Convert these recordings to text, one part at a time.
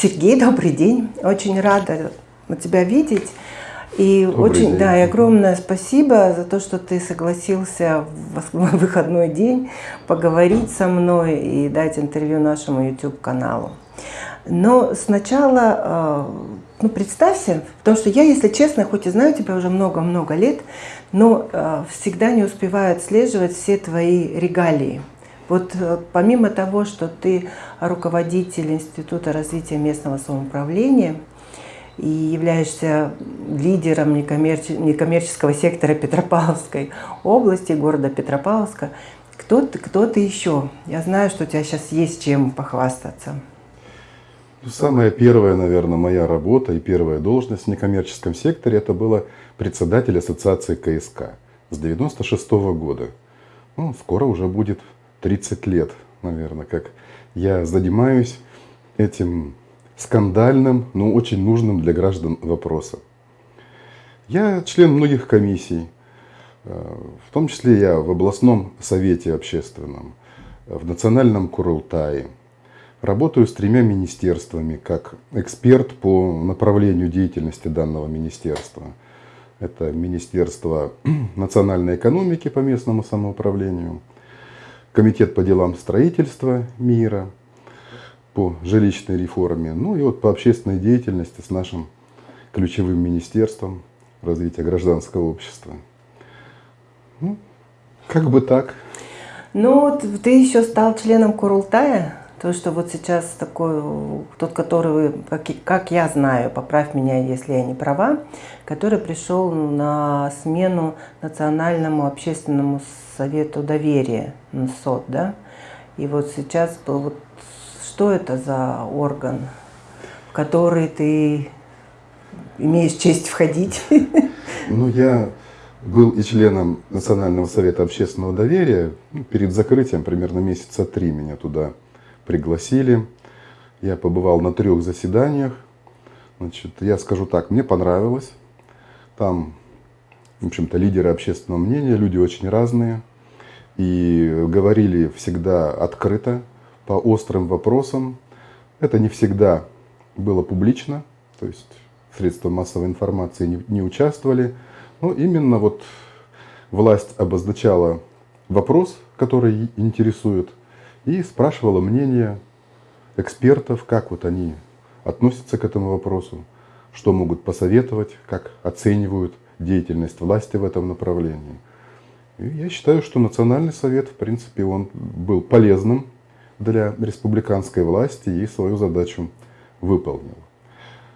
Сергей, добрый день. Очень рада тебя видеть. И Добрый очень, день. да, и огромное спасибо за то, что ты согласился в выходной день поговорить со мной и дать интервью нашему YouTube каналу. Но сначала, э, ну, представься, потому что я, если честно, хоть и знаю тебя уже много-много лет, но э, всегда не успеваю отслеживать все твои регалии. Вот э, помимо того, что ты руководитель Института развития местного самоуправления и являешься лидером некоммерче- некоммерческого сектора Петропавловской области, города Петропавловска, кто ты, кто ты еще? Я знаю, что у тебя сейчас есть чем похвастаться. Ну, Самая первая, наверное, моя работа и первая должность в некоммерческом секторе это было председатель ассоциации КСК с 96 года. Ну, скоро уже будет 30 лет, наверное, как я занимаюсь этим скандальным, но очень нужным для граждан вопросом. Я член многих комиссий, э, в том числе я в областном совете общественном, в национальном Курултае. Работаю с тремя министерствами как эксперт по направлению деятельности данного министерства. Это Министерство национальной экономики по местному самоуправлению, Комитет по делам строительства мира по жилищной реформе, ну и вот по общественной деятельности с нашим ключевым министерством развития гражданского общества. Ну, как бы так. Ну, вот ты еще стал членом Курултая, то, что вот сейчас такой, тот, который, как, как я знаю, поправь меня, если я не права, который пришел на смену Национальному общественному совету доверия, НСОД, да? И вот сейчас, вот, что это за орган, в который ты имеешь честь входить? Ну, я был и членом Национального совета общественного доверия. Ну, Перед закрытием, примерно месяца три, меня туда пригласили. Я побывал на трех заседаниях. Значит, я скажу так, мне понравилось. Там, в общем-то, лидеры общественного мнения, люди очень разные. И говорили всегда открыто, по острым вопросам. Это не всегда было публично, то есть средства массовой информации не, не участвовали. Но именно вот власть обозначала вопрос, который интересует, и спрашивала мнение экспертов, как вот они относятся к этому вопросу, что могут посоветовать, как оценивают деятельность власти в этом направлении. И я считаю, что Национальный совет, в принципе, он был полезным для республиканской власти и свою задачу выполнил.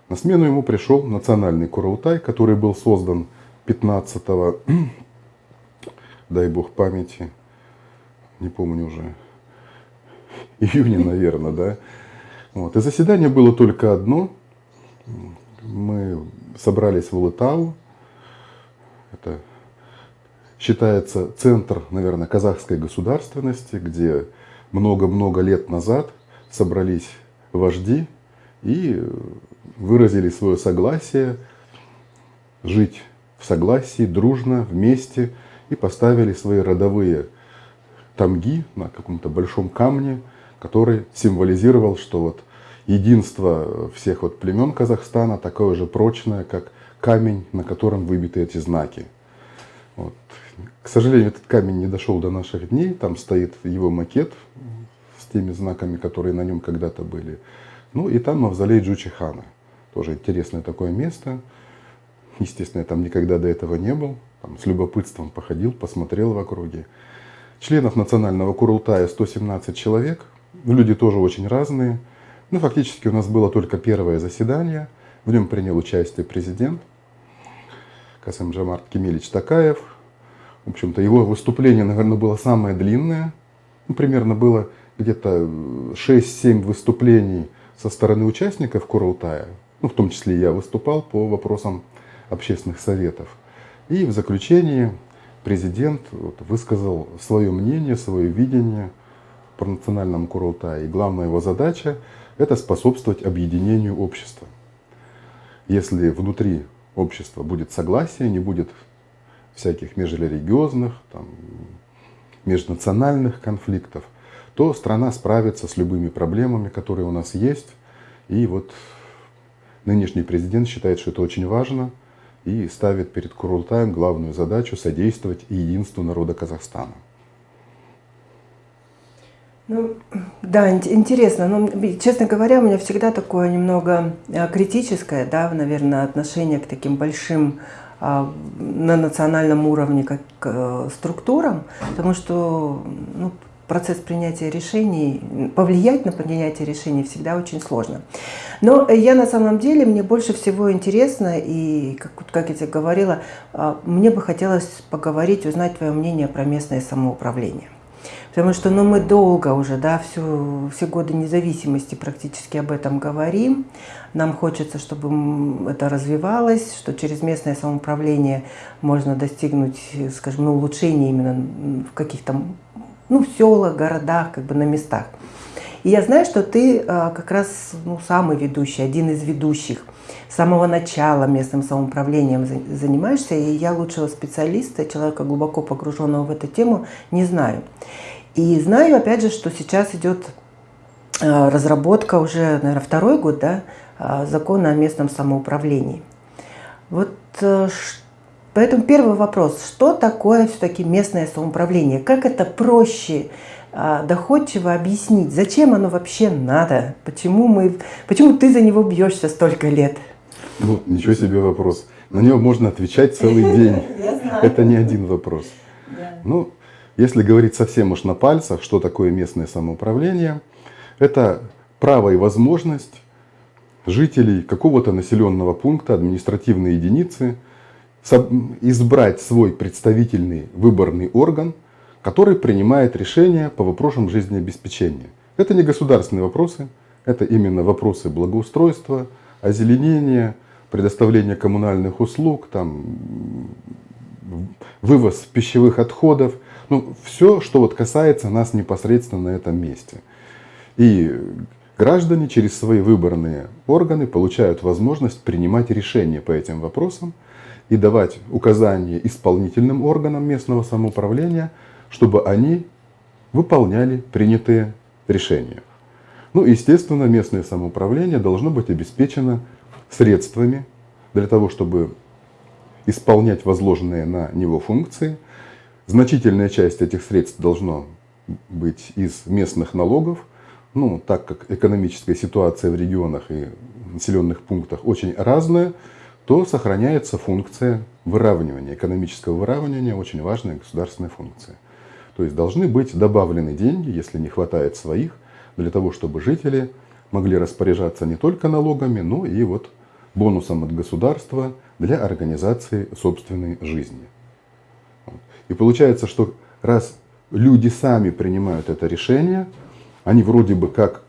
На смену ему пришел Национальный Курултай, который был создан 15 дай бог памяти, не помню уже, июня, наверное, да. Вот. И заседание было только одно. Мы собрались в Улытау. Это считается центр, наверное, казахской государственности, где много-много лет назад собрались вожди и выразили свое согласие жить в согласии, дружно, вместе, и поставили свои родовые тамги на каком-то большом камне, который символизировал, что вот единство всех вот племен Казахстана такое же прочное, как камень, на котором выбиты эти знаки. Вот. К сожалению, этот камень не дошел до наших дней. Там стоит его макет с теми знаками, которые на нем когда-то были. Ну и там мавзолей Джучихана. Тоже интересное такое место. Естественно, я там никогда до этого не был. Там с любопытством походил, посмотрел в округе. Членов национального Курултая 117 человек. Люди тоже очень разные. Ну, фактически у нас было только первое заседание. В нем принял участие президент Касым Джамарт Кемелич Такаев. В общем-то, его выступление, наверное, было самое длинное. Ну, примерно было где-то 6-7 выступлений со стороны участников Курултая. Ну, в том числе я выступал по вопросам общественных советов. И в заключении президент вот высказал свое мнение, свое видение по национальному Курултае. И главная его задача – это способствовать объединению общества. Если внутри общества будет согласие, не будет всяких межрелигиозных, там, межнациональных конфликтов, то страна справится с любыми проблемами, которые у нас есть, И вот нынешний президент считает, что это очень важно и ставит перед Курултаем главную задачу содействовать единству народа Казахстана. Ну, да, интересно. Но, честно говоря, у меня всегда такое немного а, критическое, да, наверное, отношение к таким большим а, на национальном уровне как к э, структурам, потому что ну, процесс принятия решений, повлиять на принятие решений всегда очень сложно. Но я на самом деле, мне больше всего интересно, и как, как я тебе говорила, а, мне бы хотелось поговорить, узнать твое мнение про местное самоуправление. Потому что ну, мы долго уже, да, всю, все годы независимости практически об этом говорим. Нам хочется, чтобы это развивалось, что через местное самоуправление можно достигнуть, скажем, ну, улучшения именно в каких-то ну, селах, городах, как бы на местах. И я знаю, что ты а, как раз ну, самый ведущий, один из ведущих. С самого начала местным самоуправлением занимаешься, и я лучшего специалиста, человека глубоко погруженного в эту тему, не знаю. И знаю, опять же, что сейчас идет а, разработка уже, наверное, второй год, да, а, закона о местном самоуправлении. Вот э, поэтому первый вопрос, что такое все-таки местное самоуправление? Как это проще, а, доходчиво объяснить? Зачем оно вообще надо? Почему, мы, почему ты за него бьешься столько лет? Ну, ничего себе вопрос. На него можно отвечать целый день. Это не один вопрос. Ну, если говорить совсем уж на пальцах, что такое местное самоуправление, это право и возможность жителей какого-то населенного пункта, административной единицы, избрать свой представительный выборный орган, который принимает решения по вопросам жизнеобеспечения. Это не государственные вопросы, это именно вопросы благоустройства, озеленения, предоставления коммунальных услуг, там, вывоз пищевых отходов – ну, все, что вот касается нас непосредственно на этом месте. И граждане через свои выборные органы получают возможность принимать решения по этим вопросам и давать указания исполнительным органам местного самоуправления, чтобы они выполняли принятые решения. Ну, естественно, местное самоуправление должно быть обеспечено средствами для того, чтобы исполнять возложенные на него функции – Значительная часть этих средств должно быть из местных налогов, ну, так как экономическая ситуация в регионах и населенных пунктах очень разная, то сохраняется функция выравнивания, экономического выравнивания, очень важная государственная функция. То есть должны быть добавлены деньги, если не хватает своих, для того, чтобы жители могли распоряжаться не только налогами, но и вот бонусом от государства для организации собственной жизни. И получается, что раз люди сами принимают это решение, они вроде бы как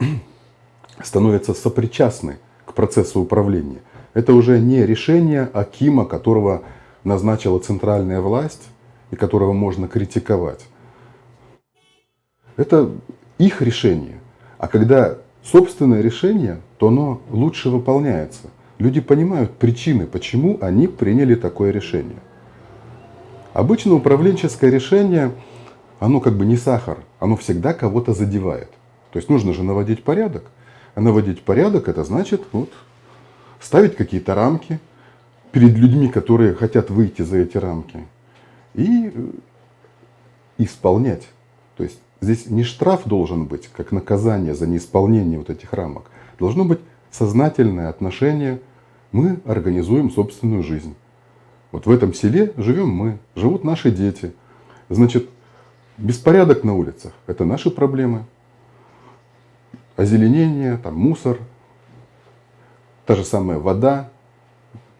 становятся сопричастны к процессу управления. Это уже не решение Акима, которого назначила центральная власть и которого можно критиковать. Это их решение. А когда собственное решение, то оно лучше выполняется. Люди понимают причины, почему они приняли такое решение. Обычно управленческое решение, оно как бы не сахар, оно всегда кого-то задевает. То есть нужно же наводить порядок. А наводить порядок это значит вот, ставить какие-то рамки перед людьми, которые хотят выйти за эти рамки. И э, исполнять. То есть здесь не штраф должен быть, как наказание за неисполнение вот этих рамок. Должно быть сознательное отношение. Мы организуем собственную жизнь. Вот в этом селе живем мы, живут наши дети. Значит, беспорядок на улицах – это наши проблемы. Озеленение, там, мусор, та же самая вода,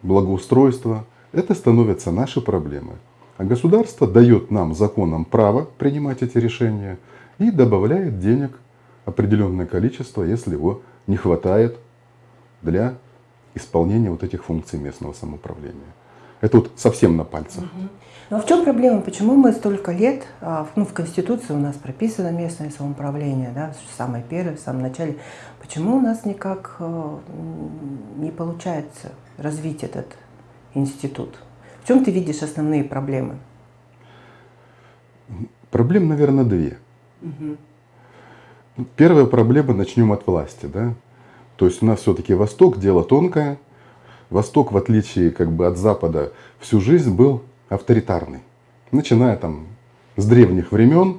благоустройство – это становятся наши проблемы. А государство дает нам законом право принимать эти решения и добавляет денег определенное количество, если его не хватает для исполнения вот этих функций местного самоуправления. Это вот совсем на пальцах. Угу. Ну а в чем проблема? Почему мы столько лет, а, ну в Конституции у нас прописано местное самоуправление, да, самое первое, в самом начале. Почему у нас никак э, не получается развить этот институт? В чем ты видишь основные проблемы? Проблем, наверное, две. Угу. Первая проблема, начнем от власти. Да? То есть у нас все-таки Восток дело тонкое. Восток, в отличие как бы от Запада, всю жизнь был авторитарный. Начиная там с древних времен.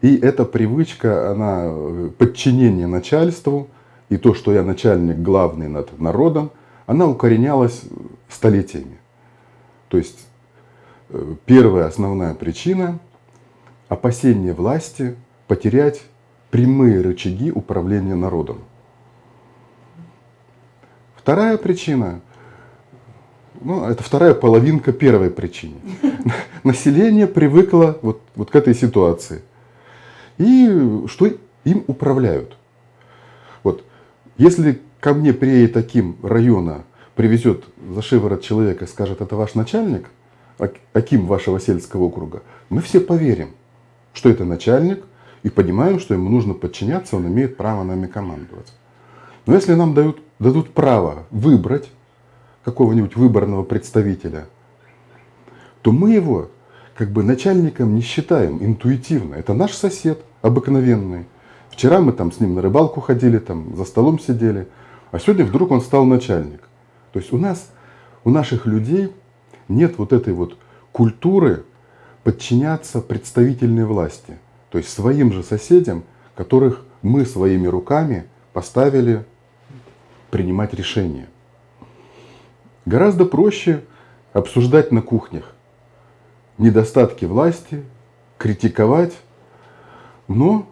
И эта привычка, она э, подчинение начальству, и то, что я начальник главный над народом, она укоренялась столетиями. То есть э, первая основная причина – опасение власти потерять прямые рычаги управления народом. Вторая причина ну, это вторая половинка первой причины. Население привыкло вот, вот к этой ситуации. И что им управляют. Вот, если ко мне приедет таким района, привезет за шиворот человека и скажет, это ваш начальник, Аким вашего сельского округа, мы все поверим, что это начальник, и понимаем, что ему нужно подчиняться, он имеет право нами командовать. Но если нам дают, дадут право выбрать какого-нибудь выборного представителя, то мы его как бы начальником не считаем интуитивно. Это наш сосед обыкновенный. Вчера мы там с ним на рыбалку ходили, там за столом сидели, а сегодня вдруг он стал начальник. То есть у нас, у наших людей нет вот этой вот культуры подчиняться представительной власти. То есть своим же соседям, которых мы своими руками поставили принимать решения. Гораздо проще обсуждать на кухнях недостатки власти, критиковать, но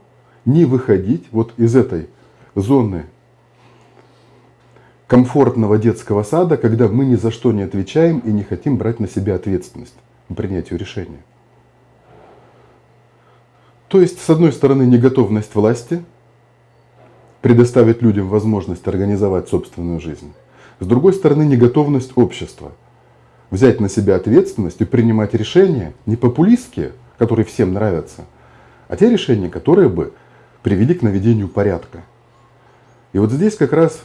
не выходить вот из этой зоны комфортного детского сада, когда мы ни за что не отвечаем и не хотим брать на себя ответственность по принятию решения. То есть, с одной стороны, неготовность власти предоставить людям возможность организовать собственную жизнь. С другой стороны, неготовность общества взять на себя ответственность и принимать решения не популистские, которые всем нравятся, а те решения, которые бы привели к наведению порядка. И вот здесь как раз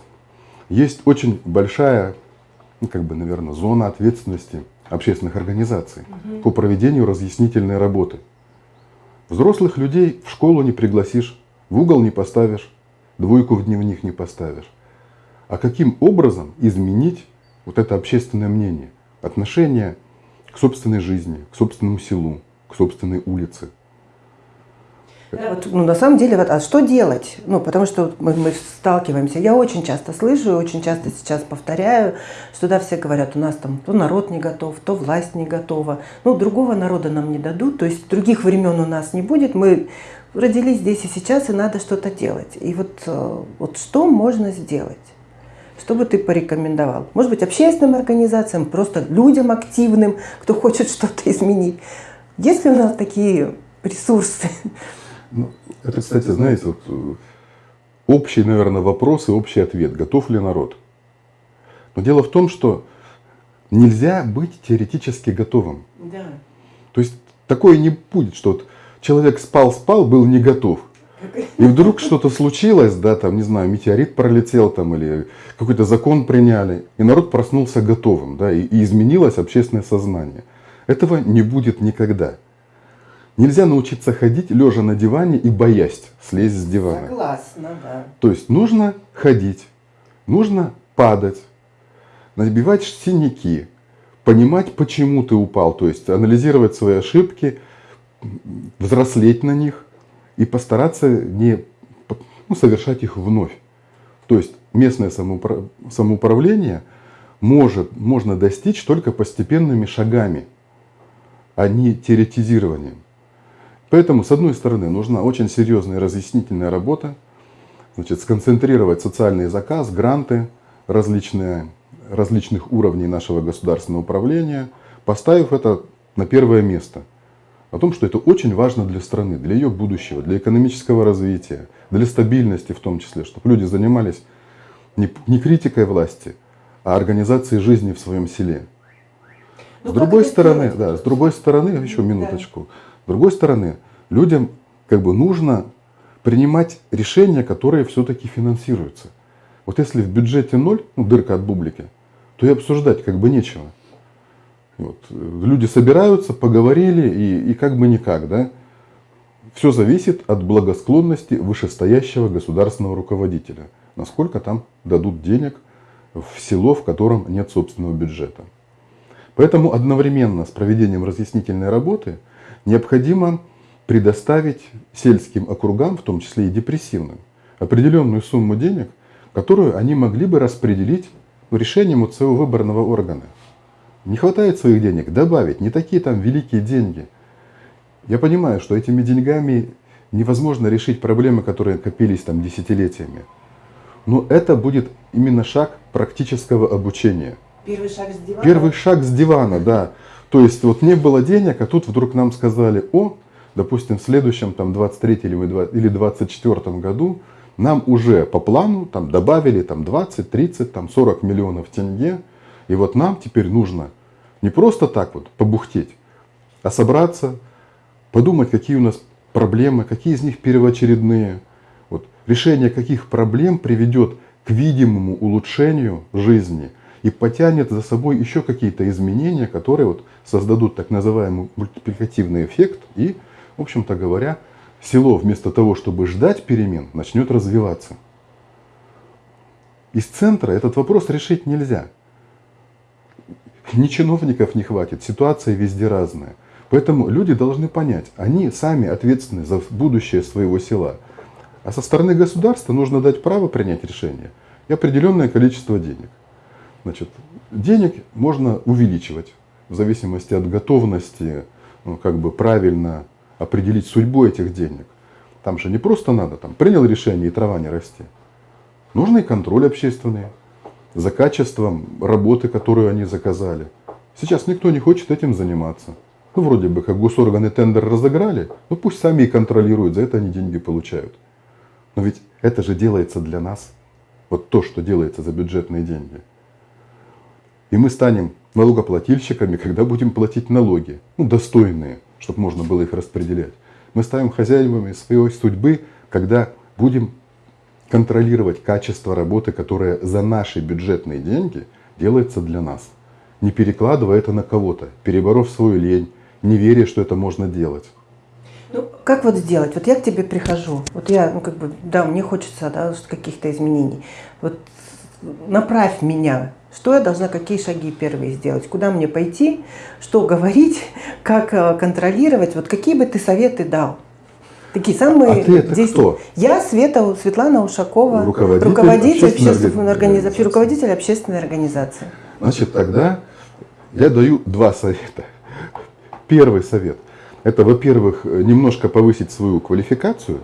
есть очень большая, ну, как бы, наверное, зона ответственности общественных организаций угу. по проведению разъяснительной работы. Взрослых людей в школу не пригласишь, в угол не поставишь, двойку в дневник не поставишь а каким образом изменить вот это общественное мнение, отношение к собственной жизни, к собственному селу, к собственной улице. Да, вот, ну, на самом деле, вот, а что делать? Ну, потому что мы, мы сталкиваемся. Я очень часто слышу очень часто сейчас повторяю, что да, все говорят, у нас там то народ не готов, то власть не готова. Ну, другого народа нам не дадут, то есть других времен у нас не будет. Мы родились здесь и сейчас, и надо что-то делать. И вот, э, вот что можно сделать? Что бы ты порекомендовал? Может быть, общественным организациям, просто людям активным, кто хочет что-то изменить. Есть ли у нас такие ресурсы? Ну, это, кстати, знаете, вот, э, общий, наверное, вопрос и общий ответ. Готов ли народ? Но дело в том, что нельзя быть теоретически готовым. Да. То есть такое не будет, что вот человек спал-спал, был не готов. И вдруг что-то случилось, да, там, не знаю, метеорит пролетел там или какой-то закон приняли, и народ проснулся готовым, да, и, и изменилось общественное сознание. Этого не будет никогда. Нельзя научиться ходить, лежа на диване и боясь слезть с дивана. Согласна, да. То есть нужно ходить, нужно падать, набивать синяки, понимать, почему ты упал, то есть анализировать свои ошибки, взрослеть на них, и постараться не ну, совершать их вновь. То есть местное самоуправление может, можно достичь только постепенными шагами, а не теоретизированием. Поэтому, с одной стороны, нужна очень серьезная разъяснительная работа, значит, сконцентрировать социальный заказ, гранты различные, различных уровней нашего государственного управления, поставив это на первое место – о том, что это очень важно для страны, для ее будущего, для экономического развития, для стабильности в том числе, чтобы люди занимались не, не критикой власти, а организацией жизни в своем селе. Ну, с другой стороны, да, с другой стороны, еще минуточку, с другой стороны, людям как бы нужно принимать решения, которые все-таки финансируются. Вот если в бюджете ноль, ну, дырка от бублики, то и обсуждать как бы нечего. Вот. Люди собираются, поговорили и, и как бы никак. Да? Все зависит от благосклонности вышестоящего государственного руководителя. насколько там дадут денег в село, в котором нет собственного бюджета. Поэтому одновременно с проведением разъяснительной работы необходимо предоставить сельским округам, в том числе и депрессивным, определенную сумму денег, которую они могли бы распределить решением своего выборного органа. Не хватает своих денег, добавить, не такие там великие деньги. Я понимаю, что этими деньгами невозможно решить проблемы, которые копились там десятилетиями. Но это будет именно шаг практического обучения. Первый шаг с дивана? Первый шаг с дивана, да. То есть вот не было денег, а тут вдруг нам сказали, о, допустим, в следующем там 23 или 24 году нам уже по плану там добавили там 20, 30, там 40 миллионов тенге. И вот нам теперь нужно не просто так вот побухтеть, а собраться, подумать, какие у нас проблемы, какие из них первоочередные. Вот, решение каких проблем приведет к видимому улучшению жизни и потянет за собой еще какие-то изменения, которые вот создадут так называемый мультипликативный эффект и, в общем-то говоря, село вместо того, чтобы ждать перемен, начнет развиваться. Из центра этот вопрос решить нельзя. Ни чиновников не хватит, ситуация везде разная. Поэтому люди должны понять, они сами ответственны за будущее своего села. А со стороны государства нужно дать право принять решение и определенное количество денег. Значит, денег можно увеличивать в зависимости от готовности ну, как бы правильно определить судьбу этих денег. Там же не просто надо, там принял решение и трава не расти. Нужно и контроль общественный за качеством работы, которую они заказали. Сейчас никто не хочет этим заниматься. Ну, вроде бы, как госорганы тендер разыграли, ну пусть сами и контролируют, за это они деньги получают. Но ведь это же делается для нас. Вот то, что делается за бюджетные деньги. И мы станем налогоплательщиками, когда будем платить налоги, ну, достойные чтобы можно было их распределять. Мы ставим хозяевами своей судьбы, когда будем контролировать качество работы, которая за наши бюджетные деньги делается для нас. Не перекладывая это на кого-то, переборов свою лень, не веря, что это можно делать. Ну, как вот сделать? Вот я к тебе прихожу, вот я, ну, как бы, да, мне хочется да, каких-то изменений. Вот направь меня что я должна, какие шаги первые сделать, куда мне пойти, что говорить, как э, контролировать, вот какие бы ты советы дал? Такие самые а ты это кто? Я Света, Светлана Ушакова, руководитель, руководитель общественной, организации, руководитель общественной организации. Значит, тогда я даю два совета. Первый совет – это, во-первых, немножко повысить свою квалификацию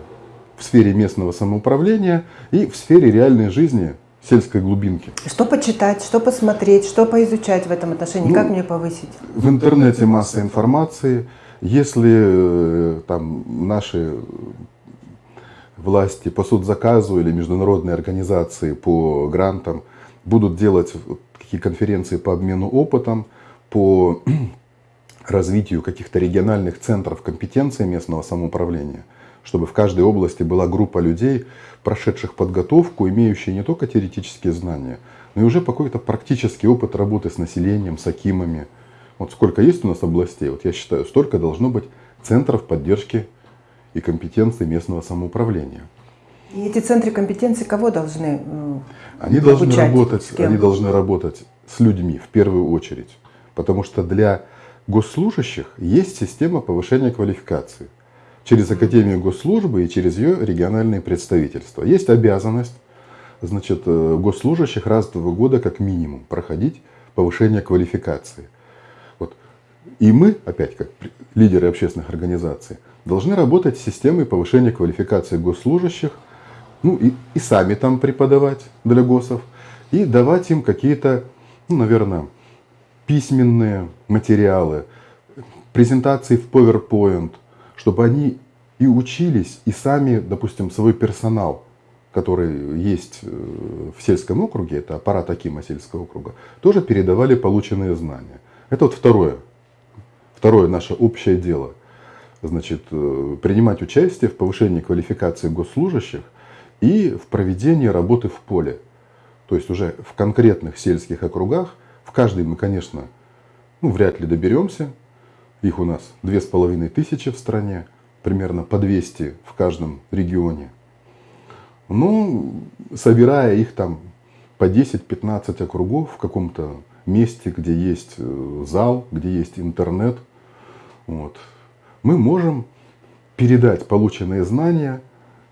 в сфере местного самоуправления и в сфере реальной жизни сельской глубинки. Что почитать, что посмотреть, что поизучать в этом отношении, ну, как мне повысить? В интернете масса информации. Если э, там наши власти по соцзаказу или международные организации по грантам будут делать какие конференции по обмену опытом, по развитию каких-то региональных центров компетенции местного самоуправления – чтобы в каждой области была группа людей, прошедших подготовку, имеющие не только теоретические знания, но и уже какой-то практический опыт работы с населением, с акимами. Вот сколько есть у нас областей, вот я считаю, столько должно быть центров поддержки и компетенции местного самоуправления. И эти центры компетенции кого должны они должны работать, Они должны работать с людьми в первую очередь. Потому что для госслужащих есть система повышения квалификации – через Академию госслужбы и через ее региональные представительства. Есть обязанность значит, э, госслужащих раз в два года как минимум проходить повышение квалификации. И мы, опять как лидеры общественных организаций, должны работать с системой повышения квалификации госслужащих, ну и, и сами там преподавать для ГОСов, и давать им какие-то, ну, наверное, письменные материалы, презентации в PowerPoint, чтобы они и учились, и сами, допустим, свой персонал, который есть э, в сельском округе, это аппарат Акима сельского округа, тоже передавали полученные знания. Это вот второе, второе наше общее дело. Значит, э, принимать участие в повышении квалификации госслужащих и в проведении работы в поле. То есть уже в конкретных сельских округах, в каждый мы, конечно, ну, вряд ли доберемся, их у нас две с половиной тысячи в стране, примерно по 200 в каждом регионе. Ну, собирая их там по 10-15 округов в каком-то месте, где есть э, зал, где есть интернет, вот, мы можем передать полученные знания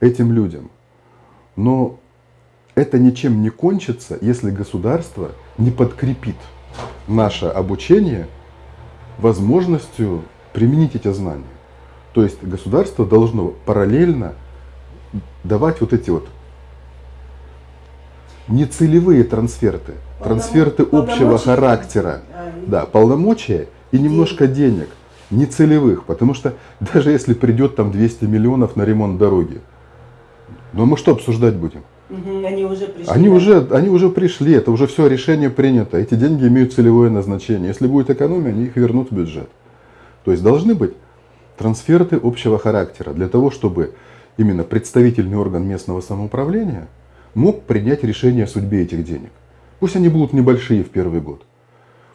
этим людям. Но это ничем не кончится, если государство не подкрепит наше обучение возможностью применить эти знания. То есть государство должно параллельно давать вот эти вот нецелевые трансферты, трансферты общего характера, а, да, полномочия и немножко денег, нецелевых, потому что даже если придет там 200 миллионов на ремонт дороги, но мы что обсуждать будем? Они уже пришли. Они, да? уже, они уже пришли, это уже все решение принято. Эти деньги имеют целевое назначение. Если будет экономия, они их вернут в бюджет. То есть должны быть трансферты общего характера для того, чтобы именно представительный орган местного самоуправления мог принять решение о судьбе этих денег. Пусть они будут небольшие в первый год.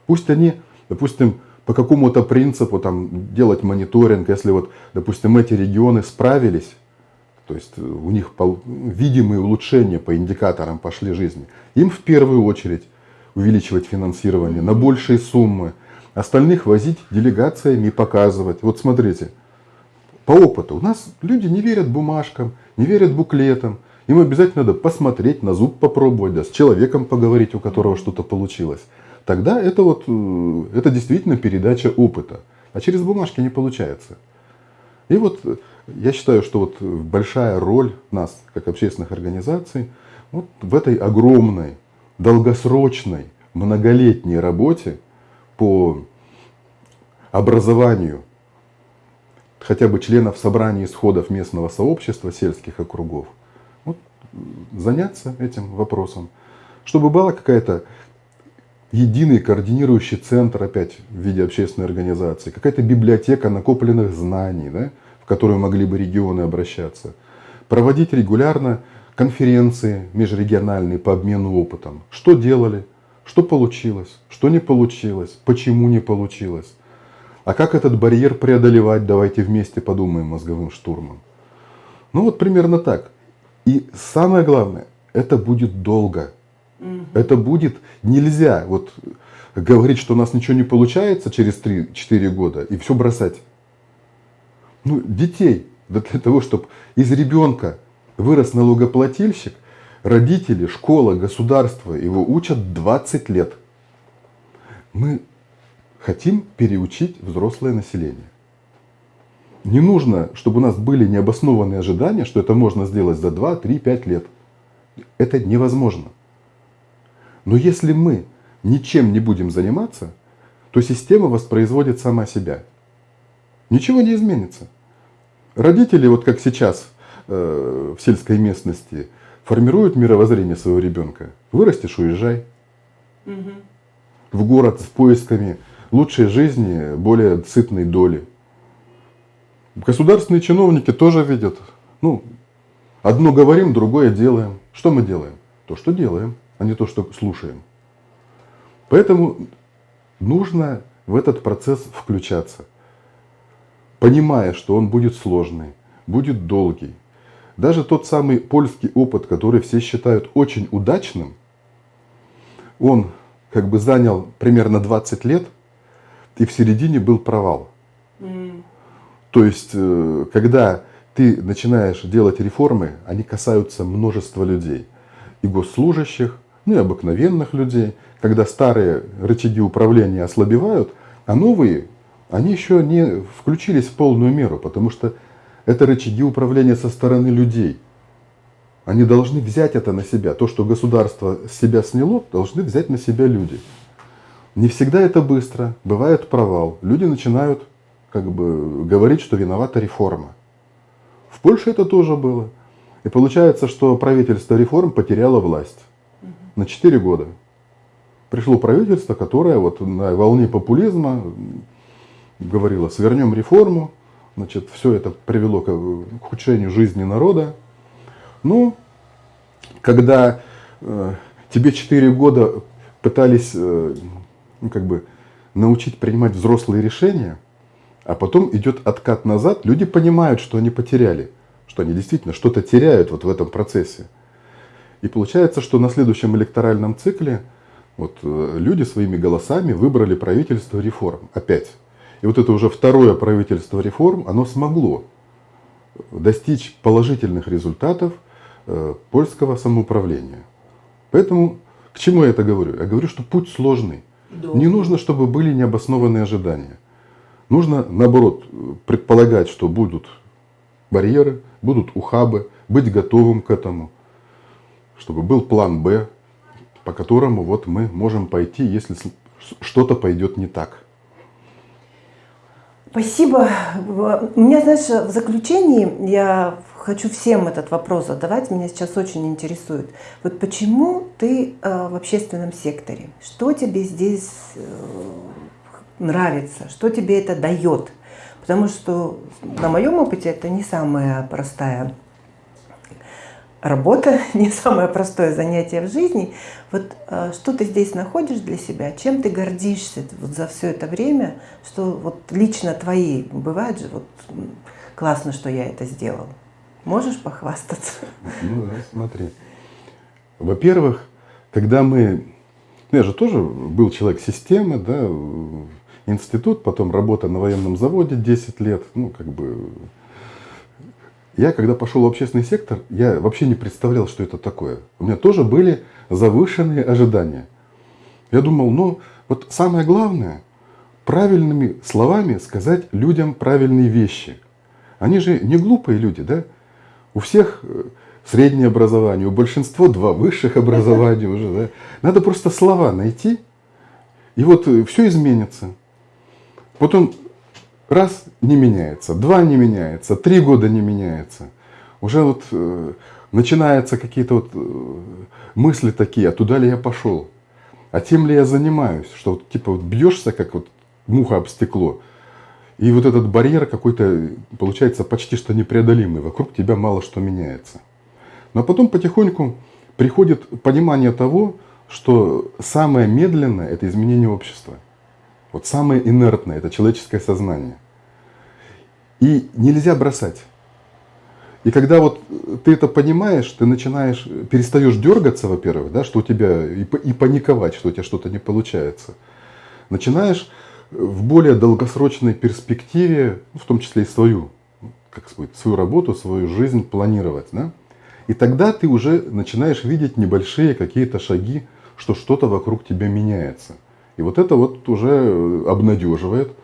Пусть они, допустим, по какому-то принципу там, делать мониторинг, если вот, допустим, эти регионы справились то есть у них видимые улучшения по индикаторам пошли жизни. Им в первую очередь увеличивать финансирование на большие суммы, остальных возить делегациями и показывать. Вот смотрите, по опыту у нас люди не верят бумажкам, не верят буклетам. Им обязательно надо посмотреть, на зуб попробовать, да, с человеком поговорить, у которого что-то получилось. Тогда это вот, э, это действительно передача опыта. А через бумажки не получается. И вот э, я считаю, что вот большая роль нас, как общественных организаций, вот в этой огромной, долгосрочной, многолетней работе по образованию хотя бы членов собраний исходов местного сообщества сельских округов, вот, заняться этим вопросом, чтобы была какая-то единый координирующий центр опять в виде общественной организации, какая-то библиотека накопленных знаний, да, в которую могли бы регионы обращаться, проводить регулярно конференции межрегиональные по обмену опытом. Что делали, что получилось, что не получилось, почему не получилось. А как этот барьер преодолевать, давайте вместе подумаем мозговым штурмом. Ну вот примерно так. И самое главное, это будет долго. Это будет нельзя вот говорить, что у нас ничего не получается через 3-4 года и все бросать ну, детей, для того, чтобы из ребенка вырос налогоплательщик, родители, школа, государство его учат 20 лет. Мы хотим переучить взрослое население. Не нужно, чтобы у нас были необоснованные ожидания, что это можно сделать за 2, 3, 5 лет. Это невозможно. Но если мы ничем не будем заниматься, то система воспроизводит сама себя. Ничего не изменится. Родители, вот как сейчас э, в сельской местности, формируют мировоззрение своего ребенка. Вырастешь, уезжай. Угу. В город с поисками лучшей жизни, более сытной доли. Государственные чиновники тоже видят. Ну, одно говорим, другое делаем. Что мы делаем? То, что делаем, а не то, что слушаем. Поэтому нужно в этот процесс включаться понимая, что он будет сложный, будет долгий. Даже тот самый польский опыт, который все считают очень удачным, он как бы занял примерно 20 лет, и в середине был провал. Mm. То есть, э, когда ты начинаешь делать реформы, они касаются множества людей. И госслужащих, ну и обыкновенных людей. Когда старые рычаги управления ослабевают, а новые они еще не включились в полную меру, потому что это рычаги управления со стороны людей. Они должны взять это на себя. То, что государство с себя сняло, должны взять на себя люди. Не всегда это быстро, бывает провал. Люди начинают как бы говорить, что виновата реформа. В Польше это тоже было. И получается, что правительство реформ потеряло власть на 4 года. Пришло правительство, которое вот на волне популизма говорила, свернем реформу, значит, все это привело к ухудшению жизни народа. Ну, когда э, тебе 4 года пытались э, ну, как бы научить принимать взрослые решения, а потом идет откат назад, люди понимают, что они потеряли, что они действительно что-то теряют вот в этом процессе. И получается, что на следующем электоральном цикле вот, э, люди своими голосами выбрали правительство реформ опять. И вот это уже второе правительство реформ, оно смогло достичь положительных результатов э, польского самоуправления. Поэтому к чему я это говорю? Я говорю, что путь сложный. Да. Не нужно, чтобы были необоснованные ожидания. Нужно, наоборот, предполагать, что будут барьеры, будут ухабы, быть готовым к этому, чтобы был план «Б», по которому вот мы можем пойти, если что-то пойдет не так. Спасибо. У меня, знаешь, в заключении я хочу всем этот вопрос задавать, меня сейчас очень интересует. Вот почему ты э, в общественном секторе? Что тебе здесь э, нравится? Что тебе это дает? Потому что на моем опыте это не самая простая работа, не самое простое занятие в жизни. Вот э, что ты здесь находишь для себя, чем ты гордишься вот за все это время, что вот лично твои, бывает же, вот классно, что я это сделал. Можешь похвастаться? Ну да, смотри. Во-первых, когда мы... Я же тоже был человек системы, да, институт, потом работа на военном заводе 10 лет, ну, как бы я, когда пошел в общественный сектор, я вообще не представлял, что это такое. У меня тоже были завышенные ожидания. Я думал, ну, вот самое главное, правильными словами сказать людям правильные вещи. Они же не глупые люди, да? У всех э, среднее образование, у большинства два высших образования уже, да? Надо просто слова найти, и вот э, все изменится. Потом раз не меняется, два не меняется, три года не меняется. Уже вот э, начинаются какие-то вот э, мысли такие, а туда ли я пошел? А тем ли я занимаюсь? Что вот типа вот бьешься, как вот муха об стекло, и вот этот барьер какой-то получается почти что непреодолимый, вокруг тебя мало что меняется. Но потом потихоньку приходит понимание того, что самое медленное – это изменение общества. Вот самое инертное – это человеческое сознание. И нельзя бросать. И когда вот ты это понимаешь, ты начинаешь, перестаешь дергаться, во-первых, да, что у тебя, и, паниковать, что у тебя что-то не получается. Начинаешь в более долгосрочной перспективе, в том числе и свою, как сказать, свою работу, свою жизнь планировать. Да? И тогда ты уже начинаешь видеть небольшие какие-то шаги, что что-то вокруг тебя меняется. И вот это вот уже э, обнадеживает.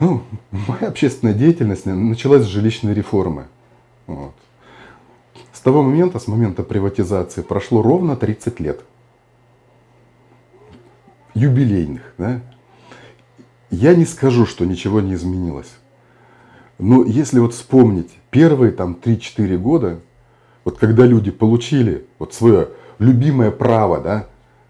Ну, моя общественная деятельность началась с жилищной реформы. Вот. С того момента, с момента приватизации, прошло ровно 30 лет. Юбилейных. Да? Я не скажу, что ничего не изменилось. Но если вот вспомнить первые там 3-4 года, вот когда люди получили вот свое любимое право, да,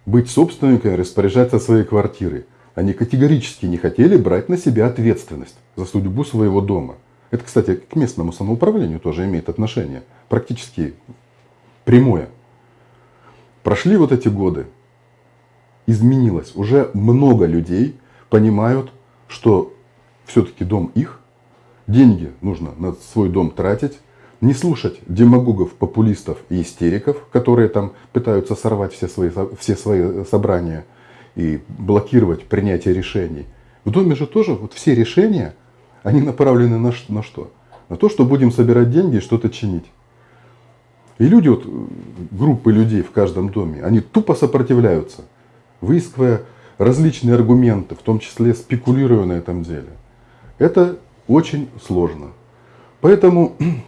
быть собственниками, распоряжаться своей квартирой. Они категорически не хотели брать на себя ответственность за судьбу своего дома. Это, кстати, к местному самоуправлению тоже имеет отношение. Практически прямое. Прошли вот эти годы. Изменилось. Уже много людей понимают, что все-таки дом их. Деньги нужно на свой дом тратить не слушать демагогов, популистов и истериков, которые там пытаются сорвать все свои, все свои собрания и блокировать принятие решений. В доме же тоже вот все решения, они направлены на, на что? На то, что будем собирать деньги и что-то чинить. И люди, вот, группы людей в каждом доме, они тупо сопротивляются, выискивая различные аргументы, в том числе спекулируя на этом деле. Это очень сложно. Поэтому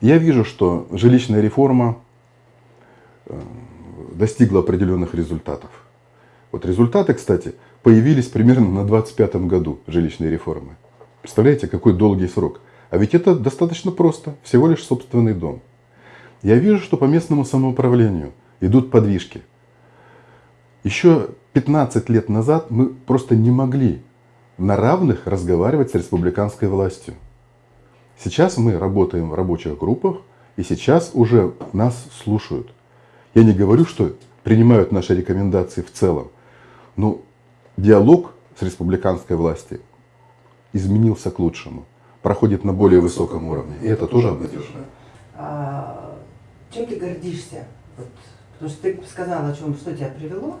я вижу, что жилищная реформа э, достигла определенных результатов. Вот результаты, кстати, появились примерно на 25-м году жилищной реформы. Представляете, какой долгий срок. А ведь это достаточно просто, всего лишь собственный дом. Я вижу, что по местному самоуправлению идут подвижки. Еще 15 лет назад мы просто не могли на равных разговаривать с республиканской властью. Сейчас мы работаем в рабочих группах, и сейчас уже нас слушают. Я не говорю, что принимают наши рекомендации в целом, но диалог с республиканской властью изменился к лучшему. проходит на более высоком уровне. И это тоже обнадеживает. А, чем ты гордишься? Вот, потому что ты сказала, о чем, что тебя привело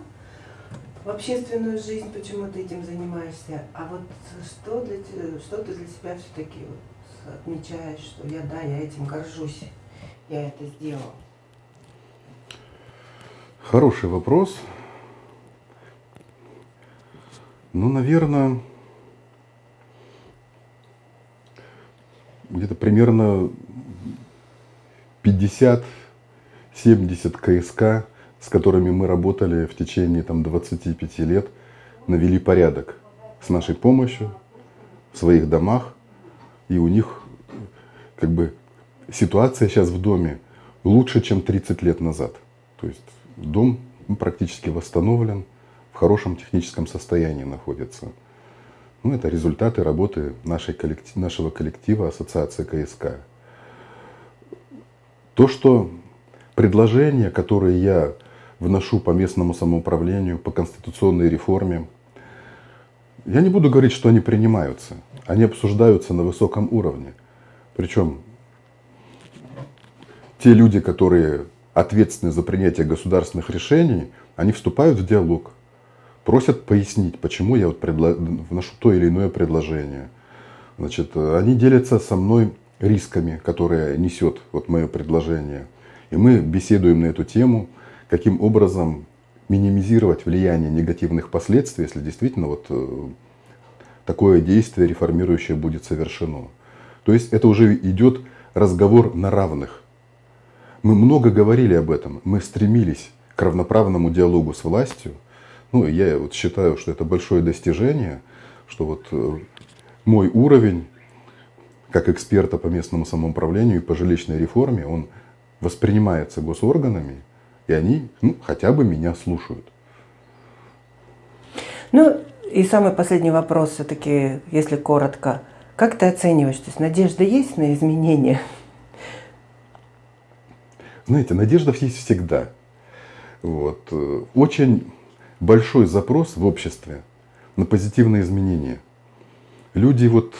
в общественную жизнь, почему ты этим занимаешься. А вот что, для, что ты для себя все-таки вот отмечаешь, что я, да, я этим горжусь, я это сделал? Хороший вопрос. Ну, наверное, где-то примерно 50-70 КСК, с которыми мы работали в течение там, 25 лет, навели порядок с нашей помощью в своих домах. И у них как бы ситуация сейчас в доме лучше, чем 30 лет назад. То есть дом практически восстановлен, в хорошем техническом состоянии находится. Ну, это результаты работы нашей коллектив, нашего коллектива Ассоциации КСК. То, что предложения, которые я вношу по местному самоуправлению, по конституционной реформе, я не буду говорить, что они принимаются. Они обсуждаются на высоком уровне. Причем те люди, которые ответственны за принятие государственных решений, они вступают в диалог просят пояснить, почему я вот предло... вношу то или иное предложение. Значит, они делятся со мной рисками, которые несет вот мое предложение. И мы беседуем на эту тему, каким образом минимизировать влияние негативных последствий, если действительно вот э, такое действие реформирующее будет совершено. То есть это уже идет разговор на равных. Мы много говорили об этом, мы стремились к равноправному диалогу с властью – ну, я вот считаю, что это большое достижение, что вот э, мой уровень как эксперта по местному самоуправлению и по жилищной реформе, он воспринимается госорганами, и они ну, хотя бы меня слушают. Ну, и самый последний вопрос все-таки, если коротко. Как ты оцениваешь, то есть надежда есть на изменения? Знаете, надежда есть всегда. Вот. Э, очень большой запрос в обществе на позитивные изменения. Люди вот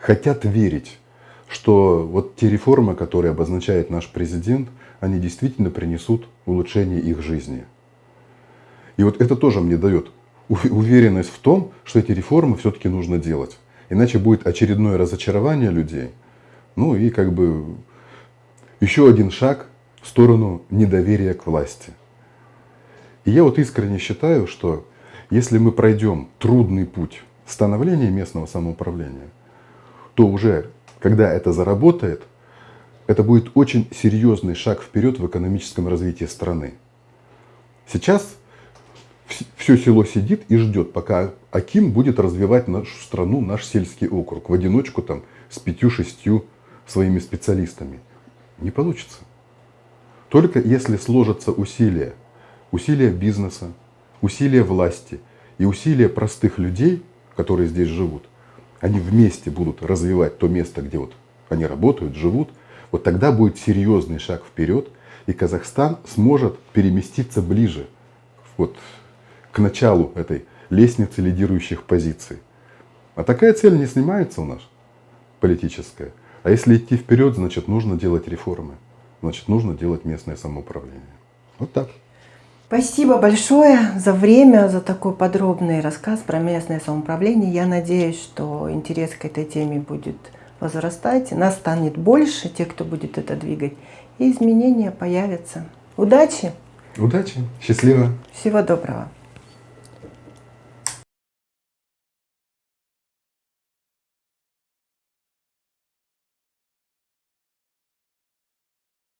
хотят верить, что вот те реформы, которые обозначает наш президент, они действительно принесут улучшение их жизни. И вот это тоже мне дает уверенность в том, что эти реформы все-таки нужно делать. Иначе будет очередное разочарование людей. Ну и как бы еще один шаг в сторону недоверия к власти. И я вот искренне считаю, что если мы пройдем трудный путь становления местного самоуправления, то уже, когда это заработает, это будет очень серьезный шаг вперед в экономическом развитии страны. Сейчас все село сидит и ждет, пока Аким будет развивать нашу страну, наш сельский округ, в одиночку там с пятью-шестью своими специалистами. Не получится. Только если сложатся усилия усилия бизнеса, усилия власти и усилия простых людей, которые здесь живут, они вместе будут развивать то место, где вот они работают, живут, вот тогда будет серьезный шаг вперед, и Казахстан сможет переместиться ближе вот, к началу этой лестницы лидирующих позиций. А такая цель не снимается у нас, политическая. А если идти вперед, значит нужно делать реформы. Значит нужно делать местное самоуправление. Вот так. Спасибо большое за время, за такой подробный рассказ про местное самоуправление. Я надеюсь, что интерес к этой теме будет возрастать, нас станет больше, те, кто будет это двигать, и изменения появятся. Удачи! Удачи! Счастливо! Всего доброго!